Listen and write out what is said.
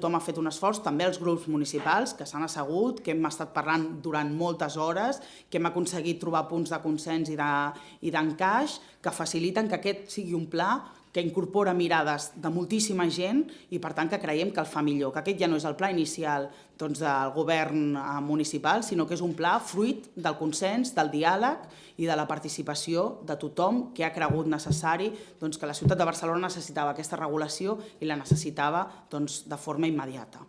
Tothom ha fet un esforç, també els grups municipals, que s'han assegut, que hem estat parlant durant moltes hores, que hem aconseguit trobar punts de consens i d'encaix de, que faciliten que aquest sigui un pla que incorpora mirades de moltíssima gent i per tant que creiem que el fa millor, que aquest ja no és el pla inicial doncs, del govern eh, municipal, sinó que és un pla fruit del consens, del diàleg i de la participació de tothom que ha cregut necessari doncs, que la ciutat de Barcelona necessitava aquesta regulació i la necessitava doncs, de forma immediata.